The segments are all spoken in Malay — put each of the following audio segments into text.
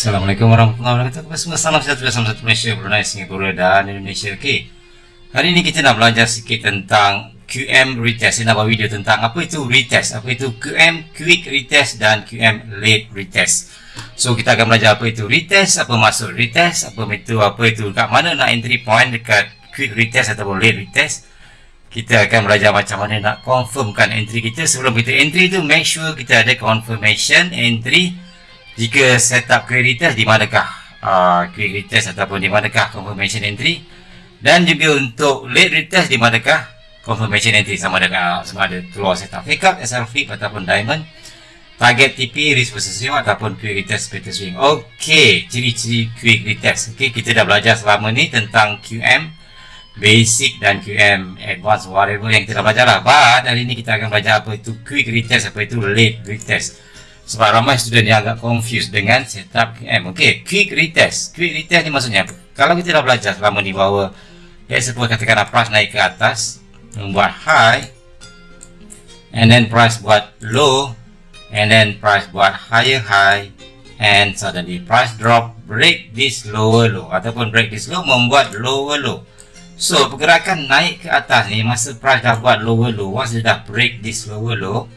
Assalamualaikum warahmatullahi wabarakatuh. Semua? Salam sejahtera Salam satu Malaysia, Brunei, Singapura dan Indonesia. Okey. Hari ini kita nak belajar sikit tentang QM retest. Saya nak buat video tentang apa itu retest. Apa itu QM quick retest dan QM late retest. So kita akan belajar apa itu retest Apa maksud retest Apa itu apa itu Kat mana nak entry point dekat quick retest ataupun late retest. Kita akan belajar macam mana nak confirmkan entry kita. Sebelum kita entry tu make sure kita ada confirmation entry jika setup query test di manakah? Uh, query test ataupun di manakah confirmation entry? Dan juga untuk late retest di manakah confirmation entry? Sama ada sama ada keluar setup fake up, SR flip ataupun diamond target TP, risk reward ataupun query test status swing ok, ciri-ciri query test. Ok, kita dah belajar selama ni tentang QM basic dan QM advanced whatever yang kita dah belajar lah. But hari ni kita akan belajar apa itu quick retest apa itu late retest sebab ramai student yang agak confused dengan setup QM. Okey, quick retest. Quick retest ni maksudnya apa? Kalau kita dah belajar selama ni bahawa let's suppose katakan price naik ke atas, membuat high and then price buat low and then price buat higher high and suddenly price drop break this lower low ataupun break this low membuat lower low. So, pergerakan naik ke atas ni masa price dah buat lower low, once dia dah break this lower low,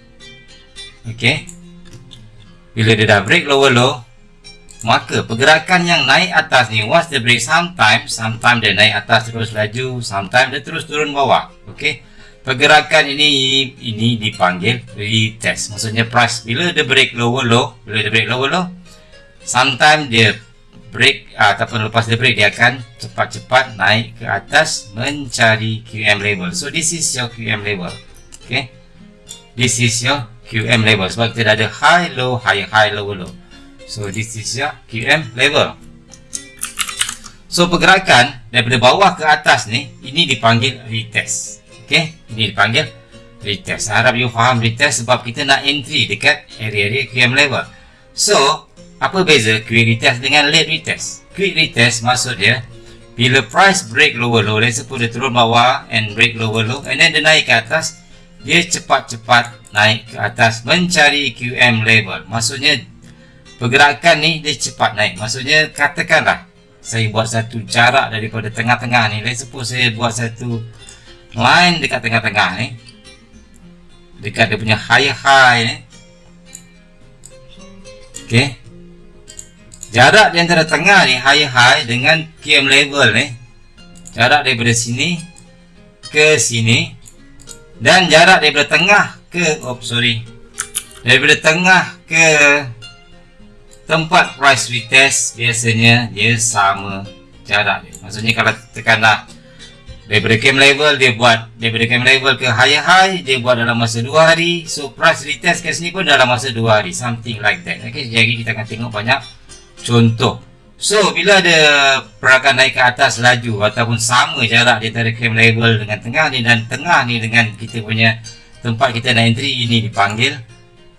okay, bila dia dah break lower low maka pergerakan yang naik atas ni once dia break sometimes sometimes dia naik atas terus laju sometimes dia terus turun bawah ok pergerakan ini ini dipanggil retest. Maksudnya price. Bila dia break lower low bila dia break lower low sometimes dia break ataupun lepas dia break dia akan cepat-cepat naik ke atas mencari QM level so this is your QM level ok this is your QM level sebab kita ada high low high high low low. So this is your QM level so pergerakan daripada bawah ke atas ni ini dipanggil retest. Ok ini dipanggil retest. Harap you faham retest sebab kita nak entry dekat area-area QM level so apa beza quick retest dengan late retest? Quick retest maksud dia bila price break lower low let's suppose dia turun bawah and break lower low and then dia naik ke atas dia cepat-cepat naik ke atas mencari QM level maksudnya pergerakan ni dia cepat naik. Maksudnya katakanlah saya buat satu jarak daripada tengah-tengah ni. Let's suppose saya buat satu line dekat tengah-tengah ni. Dekat dia punya high high ni. Ok jarak di antara tengah ni high high dengan QM level ni jarak daripada sini ke sini dan jarak daripada tengah ke oh sorry. Daripada tengah ke tempat price retest biasanya dia sama jarak dia. Maksudnya kalau tekanlah daripada cam level dia buat daripada cam level ke higher high dia buat dalam masa 2 hari. So price retest ke sini pun dalam masa 2 hari something like that. Okay, jadi kita akan tengok banyak contoh So, bila ada pergerakan naik ke atas laju ataupun sama jarak di antara cam level dengan tengah ni dan tengah ni dengan kita punya tempat kita nak entry ini dipanggil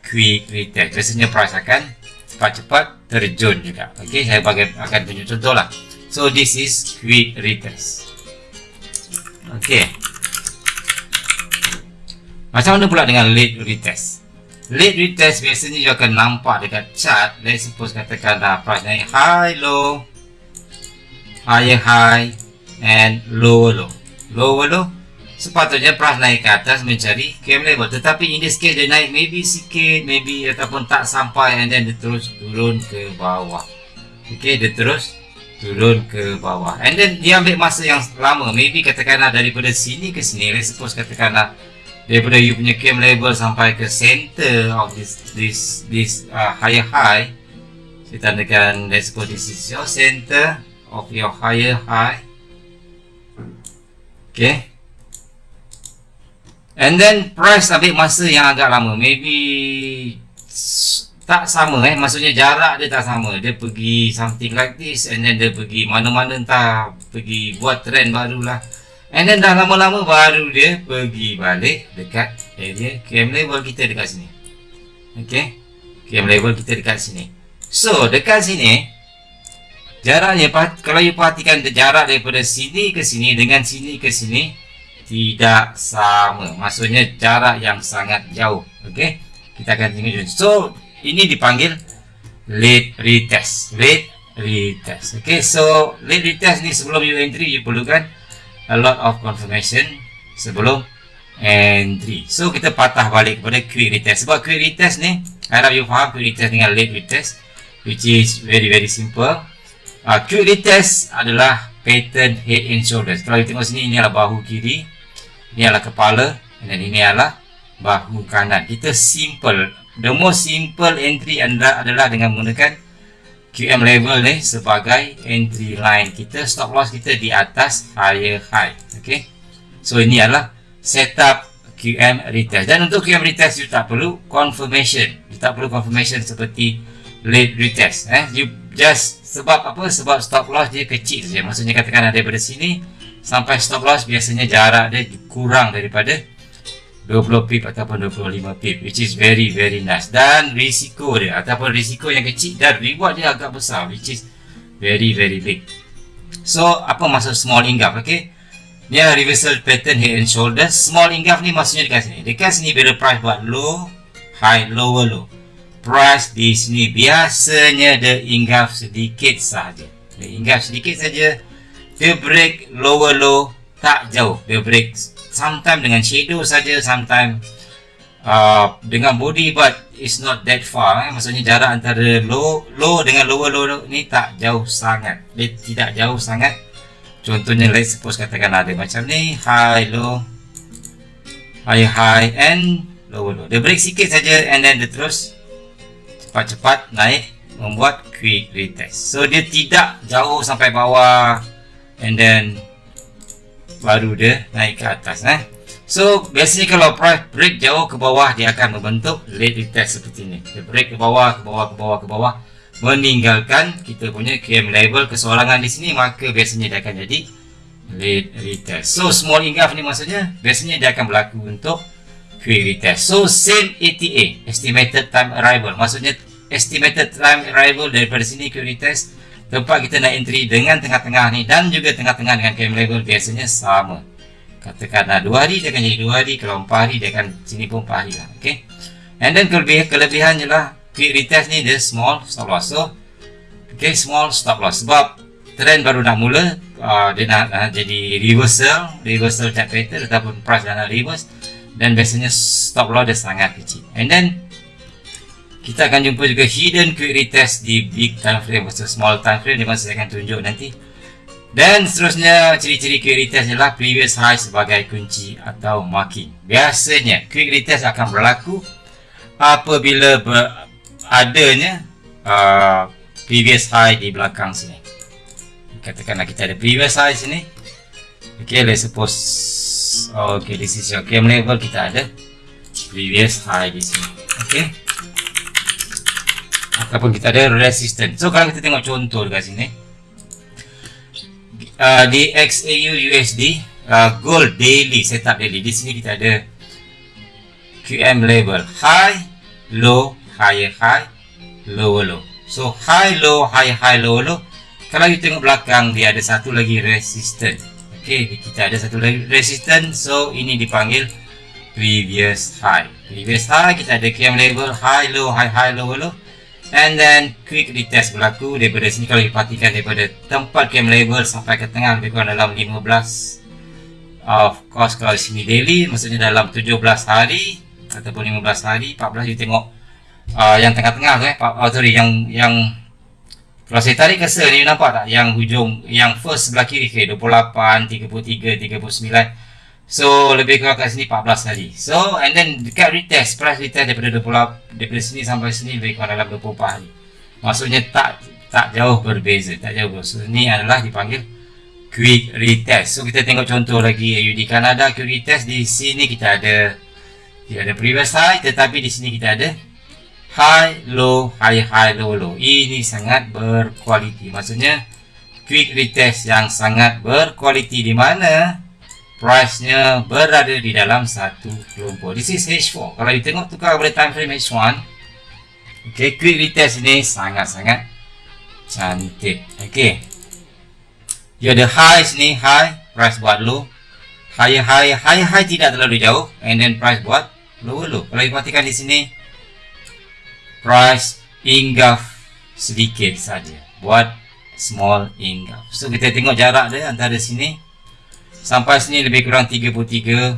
quick retest. Biasanya price akan cepat-cepat terjun juga. Okey, saya bagi akan tunjuk contoh lah. So, this is quick retest. Okey. Macam mana pula dengan late retest? Late retest biasanya you akan nampak dekat chart. Let's suppose katakan dah price naik high, low. Higher high And lower low. Lower low Sepatutnya price naik ke atas mencari cam level Tetapi in this case dia naik maybe sikit Maybe ataupun tak sampai And then dia terus turun ke bawah. Okay dia terus turun ke bawah. And then dia ambil masa yang lama. Maybe katakanlah daripada sini ke sini. Let's suppose katakanlah daripada you punya cam level sampai ke center of this this this uh, higher high saya tandakan let's suppose this is your center of your higher high. Okay. And then price ambil masa yang agak lama. Maybe tak sama eh. Maksudnya jarak dia tak sama. Dia pergi something like this and then dia pergi mana-mana entah pergi buat trend barulah And then dah lama-lama baru dia pergi balik dekat area QM level kita dekat sini. Okay. QM level kita dekat sini. So, dekat sini, jaraknya, kalau you perhatikan jarak daripada sini ke sini dengan sini ke sini, tidak sama. Maksudnya jarak yang sangat jauh. Okay. Kita akan tengok. So, ini dipanggil late retest late retest okay so late retest ni sebelum you entry you perlukan a lot of confirmation sebelum entry. So kita patah balik kepada quick retest. Sebab quick retest ni harap you faham quick retest dengan late retest which is very very simple. Uh, quick retest adalah pattern head and shoulders. Kalau you tengok sini ini adalah bahu kiri ini adalah kepala dan ini adalah bahu kanan. Kita simple. The most simple entry anda adalah dengan menggunakan QM level ni sebagai entry line kita stop loss kita di atas higher high okay so ini adalah setup QM retest. Dan untuk QM retest you tak perlu confirmation. You tak perlu confirmation seperti late retest eh? You just sebab apa? Sebab stop loss dia kecil saja. Maksudnya katakan daripada sini sampai stop loss biasanya jarak dia kurang daripada 20 pip ataupun 25 pip which is very very nice. Dan risiko dia ataupun risiko yang kecil dan reward dia agak besar which is very very big. So apa maksud small ingaf? Okay? Ni reversal pattern head and shoulder small ingaf ni maksudnya dekat sini. Dekat sini bila price buat low high lower low. Price di sini biasanya dia ingaf sedikit saja dia ingaf sedikit saja dia break lower low tak jauh. Dia break sometimes dengan shadow saja sometimes uh, dengan body but it's not that far eh. maksudnya jarak antara low low dengan lower low ni tak jauh sangat. Dia tidak jauh sangat. Contohnya let's suppose katakan ada macam ni high low high high and low low. Dia break sikit saja and then dia terus cepat-cepat naik membuat quick retest. So dia tidak jauh sampai bawah and then baru dia naik ke atas eh. So biasanya kalau price break jauh ke bawah dia akan membentuk late retest seperti ni dia break ke bawah ke bawah ke bawah ke bawah meninggalkan kita punya QM level kesorangan di sini maka biasanya dia akan jadi late retest so small ingaf ni maksudnya biasanya dia akan berlaku untuk quick retest so same ETA estimated time arrival. Maksudnya estimated time arrival daripada sini quick retest tempat kita nak entry dengan tengah-tengah ni dan juga tengah-tengah dengan QM level biasanya sama. Katakan nah, 2 hari dia akan jadi 2 hari kalau 4 hari dia akan sini pun 4 hari lah okay? and then kelebihan, kelebihannya lah. Quick retest ni dia small stop loss. So okay small stop loss. Sebab trend baru nak mula uh, dia nak uh, jadi reversal reversal type pattern ataupun price dah nak reverse dan biasanya stop loss dia sangat kecil. And then kita akan jumpa juga hidden quick retest di big time frame versus small time frame. Di mana saya akan tunjuk nanti. Dan seterusnya ciri-ciri quick retest ialah previous high sebagai kunci atau marking. Biasanya quick retest akan berlaku apabila ber, adanya uh, previous high di belakang sini. Katakanlah kita ada previous high sini. Ok let's suppose ok this is your cam level. Kita ada previous high di sini. Ok ataupun kita ada resistance. So kalau kita tengok contoh dekat sini uh, di XAU USD uh, gold daily setup daily di sini kita ada QM level high low higher high lower low. So high low high high low low. Kalau kita tengok belakang dia ada satu lagi resistant ok kita ada satu lagi resistant so ini dipanggil previous high. Previous high kita ada KM level high low high high lower low and then quick retest berlaku daripada sini. Kalau diperhatikan daripada tempat KM level sampai ke tengah lebih kurang dalam 15 of course kalau sini daily maksudnya dalam 17 hari ataupun 15 hari 14 you tengok uh, yang tengah-tengah tu eh oh, sorry yang yang kalau saya tarik cursor ni nampak tak? Yang hujung yang first sebelah kiri okay, 28 33 39 so lebih kurang kat sini 14 hari so and then dekat retest price retest daripada 20 daripada sini sampai sini lebih kurang dalam 24 hari. Maksudnya tak tak jauh berbeza tak jauh berbeza. So, ni adalah dipanggil quick retest. So kita tengok contoh lagi AUD Canada quick retest. Di sini kita ada tidak ada previous high tetapi di sini kita ada high low high high low low. Ini sangat berkualiti. Maksudnya quick retest yang sangat berkualiti. Di mana price nya berada di dalam satu kelompok. This is H4 kalau kita tengok tukar kepada time frame H1 okay, quick retest ini sangat-sangat cantik. Ok dia ada high sini high price buat low. High high high high tidak terlalu jauh. And then price buat low low. Kalau perhatikan di sini price hingga sedikit saja. Buat small engulf so kita tengok jarak dia antara sini sampai sini lebih kurang 33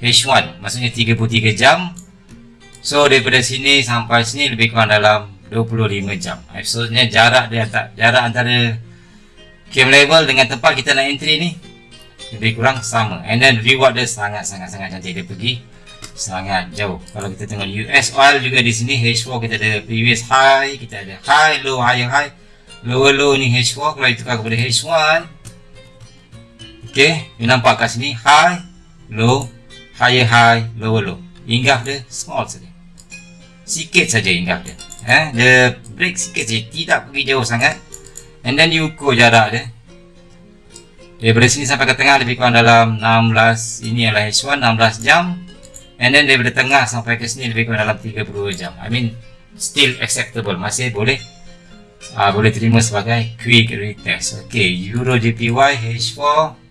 H1 maksudnya 33 jam. So daripada sini sampai sini lebih kurang dalam 25 jam. Maksudnya jarak dia tak jarak antara camp level dengan tempat kita nak entry ni lebih kurang sama. And then reward dia sangat sangat sangat cantik. Dia pergi sangat jauh. Kalau kita tengok US oil juga di sini H4 kita ada previous high kita ada high low high high. Low low ni H4 kalau ditukar kepada H1 Okay, you nampak kat sini high, low, higher high, lower low. Inggaf dia small saja. Sikit saja inggaf dia. Eh, dia break sikit saja, tidak pergi jauh sangat. And then you ukur jarak dia. Daripada sini sampai ke tengah lebih kurang dalam 16, ini adalah H1, 16 jam. And then daripada tengah sampai ke sini lebih kurang dalam 30 jam. I mean, still acceptable. Masih boleh uh, boleh terima sebagai quick retest. Okay, Euro JPY H4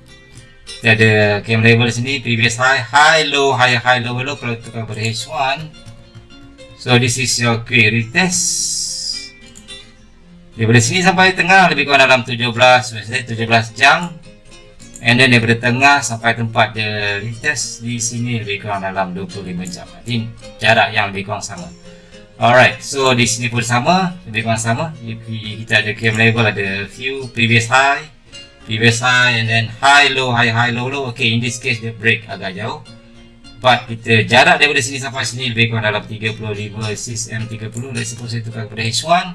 dia ada cam level sini previous high high low high high low low kalau tukar pada H1 so this is your quick retest daripada sini sampai tengah lebih kurang dalam 17 17 jam. And then daripada tengah sampai tempat dia retest di sini lebih kurang dalam 25 jam. Jadi jarak yang lebih kurang sama. Alright so di sini pun sama lebih kurang sama. Kita ada cam level ada few previous high previous high and then high low high high low low. Okay in this case dia break agak jauh. But kita jarak daripada sini sampai sini lebih kurang dalam 35 cm 30 let's suppose saya tukar kepada H1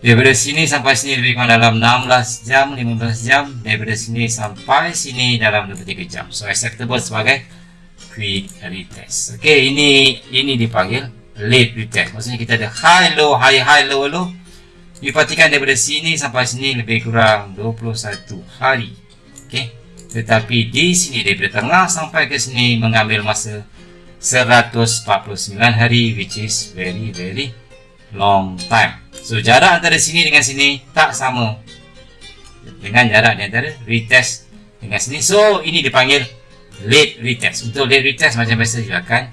daripada sini sampai sini lebih kurang dalam 16 jam 15 jam. Daripada sini sampai sini dalam 23 jam. So acceptable sebagai quick retest okay ini ini dipanggil late retest. Maksudnya kita ada high low high high low low You perhatikan daripada sini sampai sini lebih kurang 21 hari. Okey. Tetapi di sini daripada tengah sampai ke sini mengambil masa 149 hari which is very very long time. So jarak antara sini dengan sini tak sama dengan jarak di antara retest dengan sini. So ini dipanggil late retest. Untuk late retest macam biasa you akan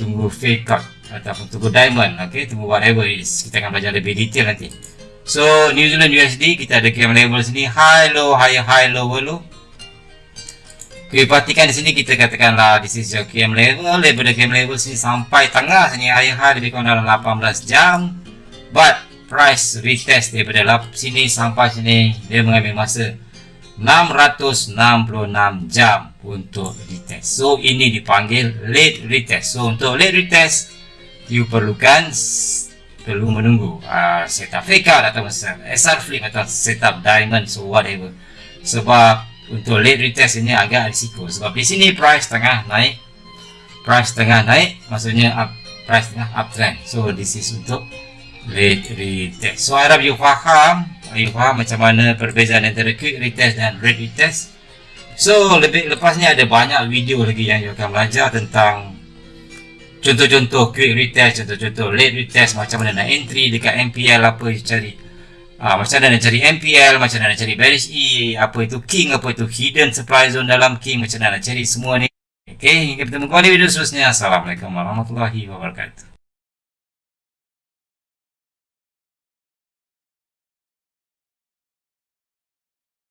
tunggu fake out ataupun tunggu diamond. Okey, tunggu whatever is. Kita akan belajar lebih detail nanti. So New Zealand USD kita ada cam level sini high low high high low low. Okay, perhatikan di sini kita katakanlah this is your cam level daripada cam level sini sampai tengah sini high high lebih kurang dalam 18 jam. But price retest daripada sini sampai sini dia mengambil masa 666 jam untuk retest. So ini dipanggil late retest. So untuk late retest you perlukan perlu menunggu. Uh, setup fake out atau SR flip atau setup diamond so whatever. Sebab untuk late retest ini agak risiko. Sebab di sini price tengah naik. Price tengah naik maksudnya up price tengah uptrend. So this is untuk late retest. So harap you faham? You faham macam mana perbezaan antara quick retest dan late retest? So lebih lepasnya ada banyak video lagi yang you akan belajar tentang contoh-contoh quick retest, contoh-contoh late retest macam mana nak entry dekat MPL apa you cari uh, macam mana nak cari MPL, macam mana nak cari bearish E apa itu king, apa itu hidden supply zone dalam king macam mana nak cari semua ni. Ok, hingga bertemu kembali video seterusnya. Assalamualaikum warahmatullahi wabarakatuh